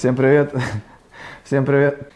Всем привет. Всем привет.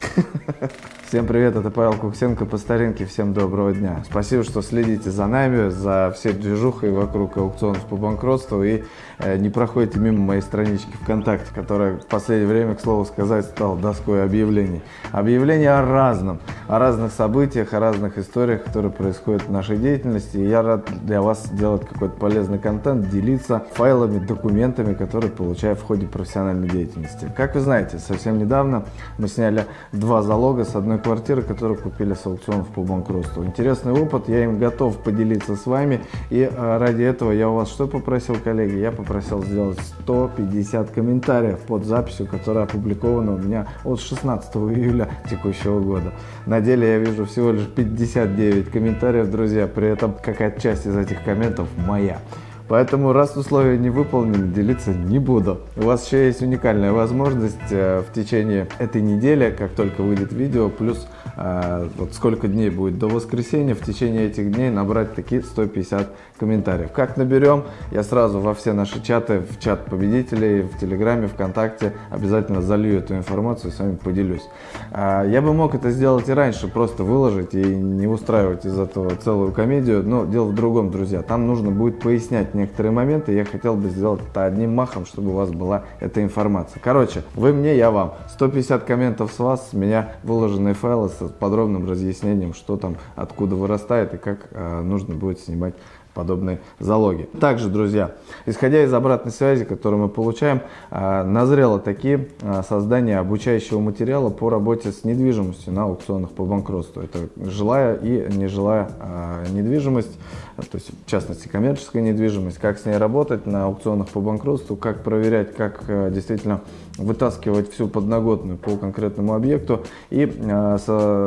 Всем привет, это Павел Куксенко по старинке, всем доброго дня. Спасибо, что следите за нами, за всей движухой вокруг аукционов по банкротству и э, не проходите мимо моей странички ВКонтакте, которая в последнее время, к слову сказать, стала доской объявлений. Объявления о разном, о разных событиях, о разных историях, которые происходят в нашей деятельности. И я рад для вас делать какой-то полезный контент, делиться файлами, документами, которые получаю в ходе профессиональной деятельности. Как вы знаете, совсем недавно мы сняли два залога с одной квартиры, которые купили с аукционов по банкротству. Интересный опыт, я им готов поделиться с вами. И а, ради этого я у вас что попросил, коллеги? Я попросил сделать 150 комментариев под записью, которая опубликована у меня от 16 июля текущего года. На деле я вижу всего лишь 59 комментариев, друзья, при этом какая-то часть из этих комментов моя. Поэтому, раз условия не выполнены, делиться не буду. У вас еще есть уникальная возможность э, в течение этой недели, как только выйдет видео, плюс э, вот сколько дней будет до воскресенья, в течение этих дней набрать такие 150 комментариев. Как наберем, я сразу во все наши чаты, в чат победителей, в Телеграме, ВКонтакте обязательно залью эту информацию и с вами поделюсь. Э, я бы мог это сделать и раньше, просто выложить и не устраивать из этого целую комедию, но дело в другом, друзья. Там нужно будет пояснять некоторые моменты, я хотел бы сделать это одним махом, чтобы у вас была эта информация. Короче, вы мне, я вам. 150 комментов с вас, с меня выложенные файлы с подробным разъяснением, что там, откуда вырастает и как э, нужно будет снимать подобные залоги. Также, друзья, исходя из обратной связи, которую мы получаем, а, назрело такие а, создание обучающего материала по работе с недвижимостью на аукционах по банкротству. Это жилая и нежилая а, недвижимость, то есть в частности коммерческая недвижимость, как с ней работать на аукционах по банкротству, как проверять, как действительно вытаскивать всю подноготную по конкретному объекту. И с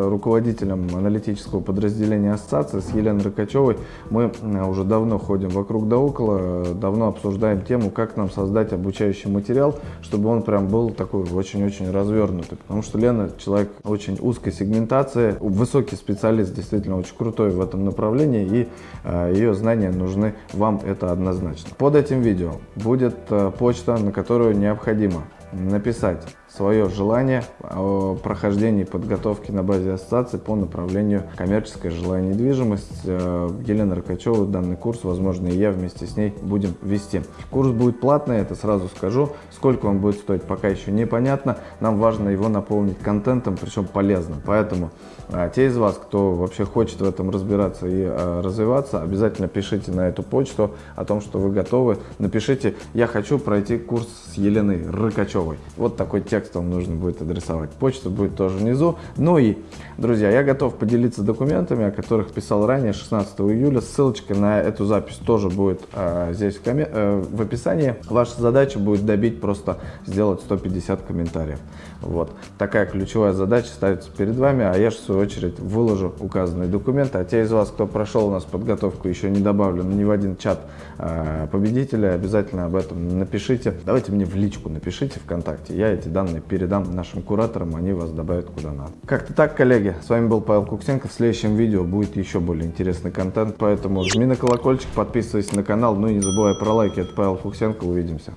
руководителем аналитического подразделения ассоциации, с Еленой Рыкачевой, мы уже уже давно ходим вокруг да около, давно обсуждаем тему, как нам создать обучающий материал, чтобы он прям был такой очень-очень развернутый. Потому что Лена человек очень узкой сегментации, высокий специалист, действительно очень крутой в этом направлении, и э, ее знания нужны вам, это однозначно. Под этим видео будет э, почта, на которую необходимо написать свое желание о прохождении подготовки на базе ассоциации по направлению коммерческая жилая недвижимость. Э, Елена Рокачева данный курс, возможно, и я вместе с ней будем вести. Курс будет платный, это сразу скажу. Сколько он будет стоить, пока еще непонятно. Нам важно его наполнить контентом, причем полезным. Поэтому а, те из вас, кто вообще хочет в этом разбираться и а, развиваться, обязательно пишите на эту почту о том, что вы готовы. Напишите «Я хочу пройти курс с Еленой Рыкачевой». Вот такой текст вам нужно будет адресовать. Почта будет тоже внизу. Ну и, друзья, я готов поделиться документами, о которых писал ранее, 16 июля. Ссылочка на эту запись тоже будет а, здесь в, коме э, в описании. Ваша задача будет добить просто сделать 150 комментариев. Вот. Такая ключевая задача ставится перед вами, а я в свою очередь выложу указанные документы. А те из вас, кто прошел у нас подготовку, еще не добавлен ни в один чат э, победителя, обязательно об этом напишите. Давайте мне в личку напишите ВКонтакте, я эти данные передам нашим кураторам, они вас добавят куда надо. Как-то так, коллеги, с вами был Павел Куксенко. В следующем видео будет еще более интересный контент, поэтому жми на колокольчик, подписывайся на канал, ну и не забывай про лайки. Это Павел Куксенко, увидимся.